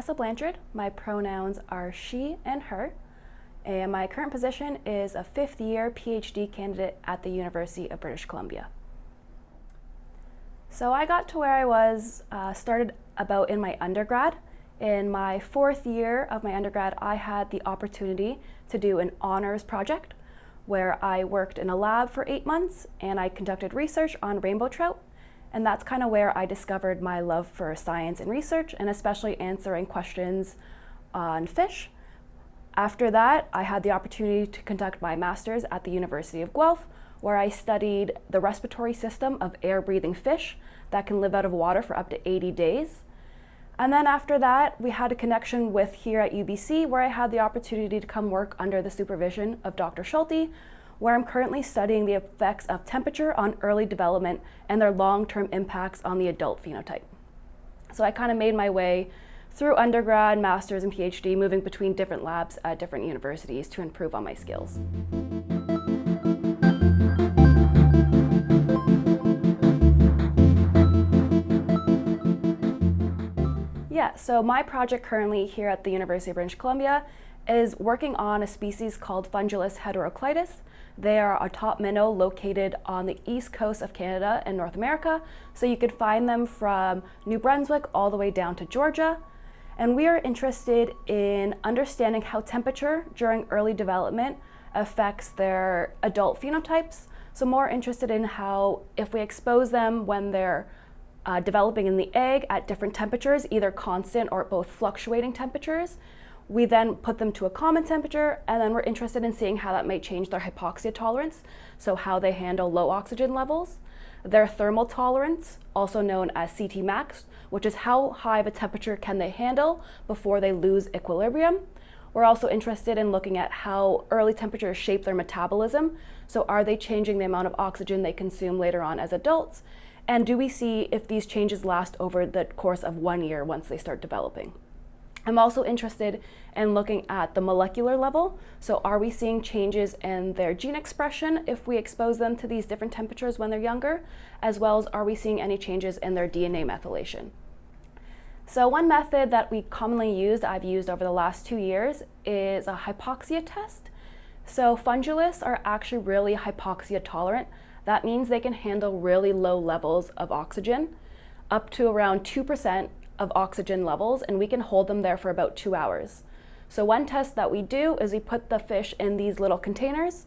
Tessa Blanchard. My pronouns are she and her. And my current position is a fifth year PhD candidate at the University of British Columbia. So I got to where I was, uh, started about in my undergrad. In my fourth year of my undergrad, I had the opportunity to do an honors project where I worked in a lab for eight months and I conducted research on rainbow trout and that's kind of where I discovered my love for science and research, and especially answering questions on fish. After that, I had the opportunity to conduct my master's at the University of Guelph, where I studied the respiratory system of air-breathing fish that can live out of water for up to 80 days. And then after that, we had a connection with here at UBC, where I had the opportunity to come work under the supervision of Dr. Schulte, where I'm currently studying the effects of temperature on early development and their long-term impacts on the adult phenotype. So I kind of made my way through undergrad, master's, and PhD, moving between different labs at different universities to improve on my skills. Yeah, so my project currently here at the University of British Columbia is working on a species called Fundulus heteroclitus. They are a top minnow located on the east coast of Canada and North America. So you could find them from New Brunswick all the way down to Georgia. And we are interested in understanding how temperature during early development affects their adult phenotypes. So more interested in how if we expose them when they're uh, developing in the egg at different temperatures, either constant or both fluctuating temperatures, we then put them to a common temperature and then we're interested in seeing how that might change their hypoxia tolerance, so how they handle low oxygen levels. Their thermal tolerance, also known as CT max, which is how high of a temperature can they handle before they lose equilibrium. We're also interested in looking at how early temperatures shape their metabolism. So are they changing the amount of oxygen they consume later on as adults? And do we see if these changes last over the course of one year once they start developing? I'm also interested in looking at the molecular level. So are we seeing changes in their gene expression if we expose them to these different temperatures when they're younger, as well as are we seeing any changes in their DNA methylation? So one method that we commonly use, I've used over the last two years, is a hypoxia test. So fundulus are actually really hypoxia tolerant. That means they can handle really low levels of oxygen, up to around 2% of oxygen levels and we can hold them there for about two hours. So one test that we do is we put the fish in these little containers,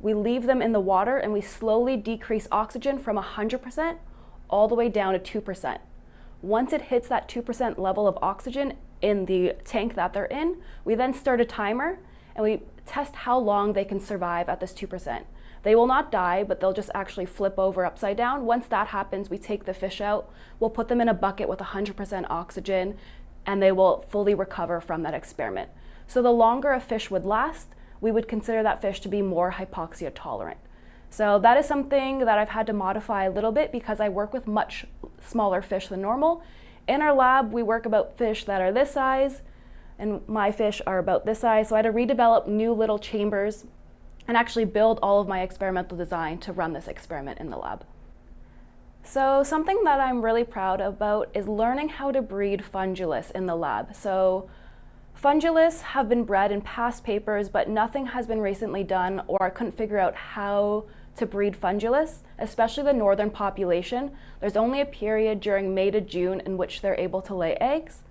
we leave them in the water and we slowly decrease oxygen from 100% all the way down to 2%. Once it hits that 2% level of oxygen in the tank that they're in, we then start a timer and we test how long they can survive at this 2%. They will not die, but they'll just actually flip over upside down. Once that happens, we take the fish out, we'll put them in a bucket with 100% oxygen, and they will fully recover from that experiment. So the longer a fish would last, we would consider that fish to be more hypoxia tolerant. So that is something that I've had to modify a little bit because I work with much smaller fish than normal. In our lab, we work about fish that are this size, and my fish are about this size. So I had to redevelop new little chambers and actually build all of my experimental design to run this experiment in the lab. So something that I'm really proud about is learning how to breed fundulus in the lab. So fundulus have been bred in past papers, but nothing has been recently done or I couldn't figure out how to breed fundulus, especially the northern population. There's only a period during May to June in which they're able to lay eggs.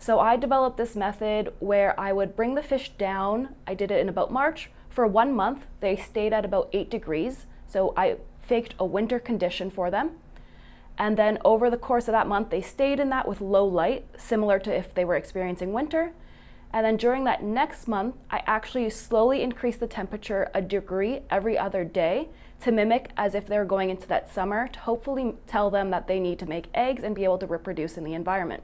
So I developed this method where I would bring the fish down, I did it in about March, for one month, they stayed at about eight degrees. So I faked a winter condition for them. And then over the course of that month, they stayed in that with low light, similar to if they were experiencing winter. And then during that next month, I actually slowly increased the temperature a degree every other day to mimic as if they're going into that summer to hopefully tell them that they need to make eggs and be able to reproduce in the environment.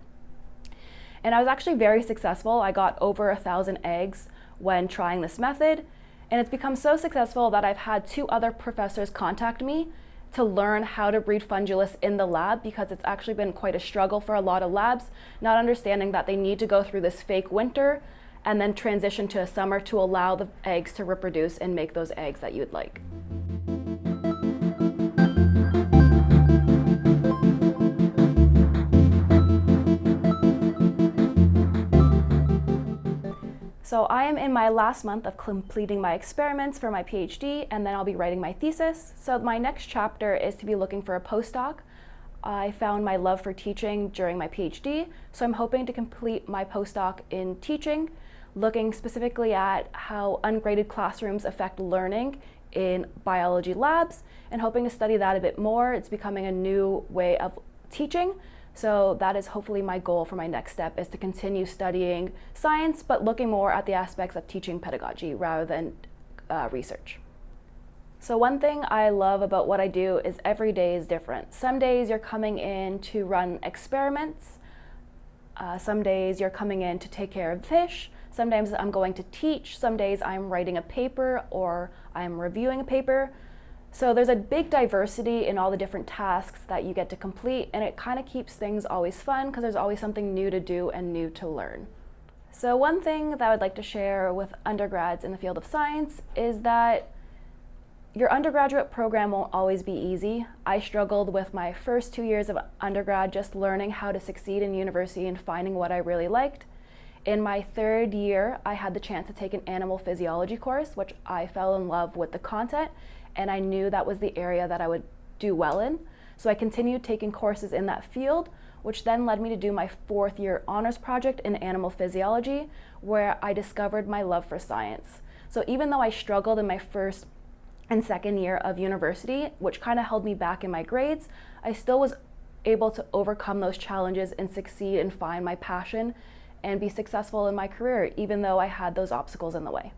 And I was actually very successful. I got over a thousand eggs when trying this method. And it's become so successful that I've had two other professors contact me to learn how to breed fundulus in the lab because it's actually been quite a struggle for a lot of labs, not understanding that they need to go through this fake winter and then transition to a summer to allow the eggs to reproduce and make those eggs that you'd like. So I am in my last month of completing my experiments for my PhD, and then I'll be writing my thesis. So my next chapter is to be looking for a postdoc. I found my love for teaching during my PhD, so I'm hoping to complete my postdoc in teaching, looking specifically at how ungraded classrooms affect learning in biology labs, and hoping to study that a bit more. It's becoming a new way of teaching, so that is hopefully my goal for my next step is to continue studying science, but looking more at the aspects of teaching pedagogy rather than uh, research. So one thing I love about what I do is every day is different. Some days you're coming in to run experiments. Uh, some days you're coming in to take care of fish. Sometimes I'm going to teach. Some days I'm writing a paper or I'm reviewing a paper. So there's a big diversity in all the different tasks that you get to complete and it kind of keeps things always fun because there's always something new to do and new to learn. So one thing that I would like to share with undergrads in the field of science is that your undergraduate program won't always be easy. I struggled with my first two years of undergrad just learning how to succeed in university and finding what I really liked. In my third year, I had the chance to take an animal physiology course, which I fell in love with the content and I knew that was the area that I would do well in. So I continued taking courses in that field, which then led me to do my fourth year honors project in animal physiology, where I discovered my love for science. So even though I struggled in my first and second year of university, which kind of held me back in my grades, I still was able to overcome those challenges and succeed and find my passion and be successful in my career, even though I had those obstacles in the way.